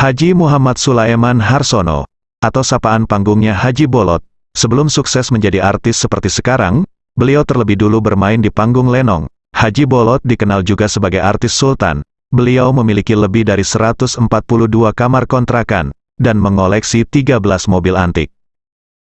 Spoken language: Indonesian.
Haji Muhammad Sulaiman Harsono, atau sapaan panggungnya Haji Bolot, sebelum sukses menjadi artis seperti sekarang, beliau terlebih dulu bermain di panggung lenong. Haji Bolot dikenal juga sebagai artis sultan. Beliau memiliki lebih dari 142 kamar kontrakan, dan mengoleksi 13 mobil antik.